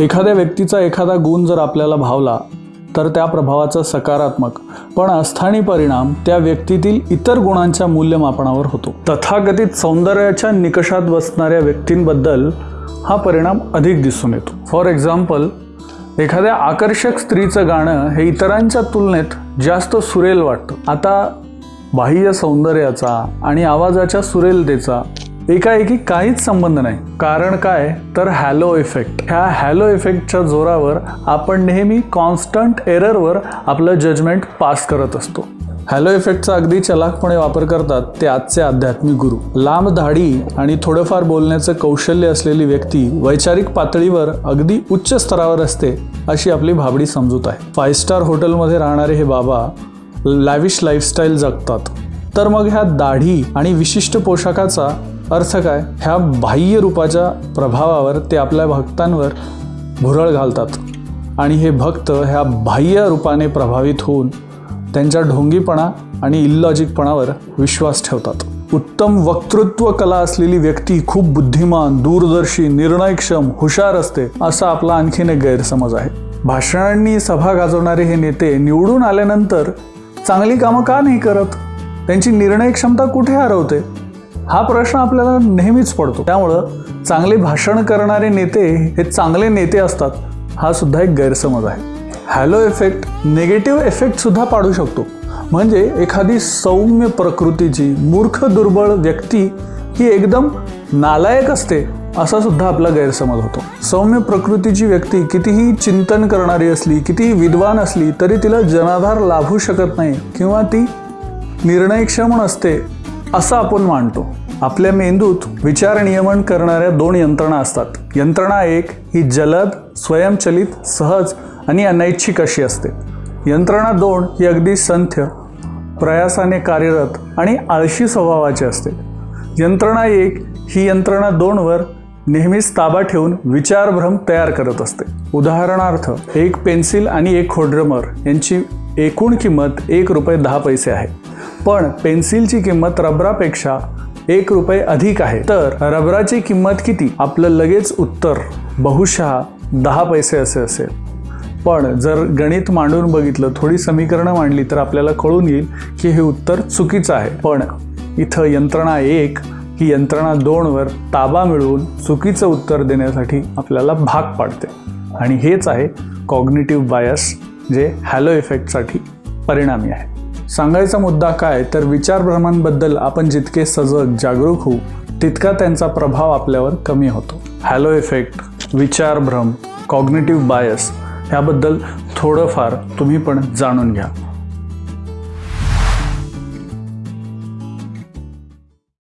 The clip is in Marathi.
एखाद्या व्यक्तीचा एखादा गुण जर आपल्याला भावला तर त्या प्रभावाचा सकारात्मक पण अस्थानी परिणाम त्या व्यक्तीतील इतर गुणांच्या मूल्यमापनावर होतो. तथागतीत सौंदर्याच्या निकषात बसणाऱ्या व्यक्तींबद्दल हा परिणाम अधिक दिसून येतो. फॉर एक्झाम्पल एखाद्या आकर्षक स्त्रीचं गाणं हे इतरांच्या तुलनेत जास्त सुरेल वाटतं. आता बाह्य सौंदर्याचा आणि आवाजाच्या सुरेलतेचा एकाएकी काहीच संबंध नाही. कारण काय? तर हॅलो इफेक्ट. ह्या हॅलो इफेक्टच्या जोरावर आपण नेहमी कॉन्स्टंट एररवर आपलं जजमेंट पास करत असतो. हॅलो इफेक्टचा अगदी चलाकपणे वापर करतात ते आजचे आध्यात्मिक गुरु. लांब दाढी आणि थोडंफार बोलण्याचं कौशल्य असलेली व्यक्ती वैचारिक पातळीवर अगदी उच्च स्तरावर असते अशी आपली भाबडी समजूत आहे. फाईव्ह स्टार हॉटेलमध्ये राहणारे हे बाबा लॅविश लाईफस्टाईल जगतात. तर मग ह्या दाढी आणि विशिष्ट पोशाखाचा अर्थ काय? ह्या बाह्य रूपाच्या प्रभावावर ते आपल्या भक्तांवर भुरळ घालतात. आणि हे भक्त ह्या बाह्य रूपाने प्रभावित होऊन त्यांच्या ढोंगीपणा आणि इल्लॉजिकपणावर विश्वास ठेवतात. उत्तम वक्तृत्व कला असलेली व्यक्ती खूप बुद्धिमान दूरदर्शी निर्णयक्षम हुशार असते असा आपला आणखीन एक गैरसमज आहे. भाषणांनी सभा गाजवणारे हे नेते निवडून आल्यानंतर चांगली कामं का नाही करत? त्यांची निर्णय क्षमता कुठे हरवते? हा प्रश्न आपल्याला नेहमीच पडतो. त्यामुळं चांगले भाषण करणारे नेते हे चांगले नेते असतात हा सुद्धा एक गैरसमज आहे. हॅलो इफेक्ट निगेटिव्ह इफेक्ट सुद्धा पाडू शकतो. म्हणजे एखादी सौम्य प्रकृतीची मूर्ख दुर्बळ व्यक्ती ही एकदम नालायक असते असा सुद्धा आपला गैरसमज होतो. सौम्य प्रकृतीची व्यक्ती कितीही चिंतन करणारी असली कितीही विद्वान असली तरी तिला जनाधार लाभू शकत नाही किंवा ती निर्णयक्षम असते असं आपण मानतो. आपल्या मेंदूत विचार नियमन करणाऱ्या दोन यंत्रणा असतात. यंत्रणा एक ही जलद स्वयंचलित सहज आणि अनैच्छिक अशी असते. यंत्रणा दोन ही अगदी संथ्य प्रयासाने कार्यरत आणि आळशी स्वभावाची असते. यंत्रणा एक ही यंत्रणा दोनवर नेहमीच ताबा ठेवून विचारभ्रम तयार करत असते. उदाहरणार्थ एक पेन्सिल आणि एक खोड्रमर यांची एकूण किंमत एक रुपये दहा पैसे आहे. पण पेन्सिलची किंमत रबरापेक्षा एक रुपये अधिक आहे. तर रबराची किंमत किती? आपलं लगेच उत्तर बहुशः दहा पैसे असे असेल. पण जर गणित मांडून बघितलं थोडी समीकरणं मांडली तर आपल्याला कळून येईल की हे उत्तर चुकीचं आहे. पण इथं यंत्रणा एक ही यंत्रणा दोनवर ताबा मिळवून चुकीचं उत्तर देण्यासाठी आपल्याला भाग पाडते. आणि हेच आहे कॉग्निटिव्ह बायस जे हॅलो इफेक्टसाठी परिणामी आहे. सांगायचा मुद्दा काय तर विचारभ्रमांबद्दल आपण जितके सजग जागरूक होऊ तितका त्यांचा प्रभाव आपल्यावर कमी होतो. हॅलो इफेक्ट विचारभ्रम कॉग्नेटिव्ह बायस ह्याबद्दल थोडंफार तुम्ही पण जाणून घ्या.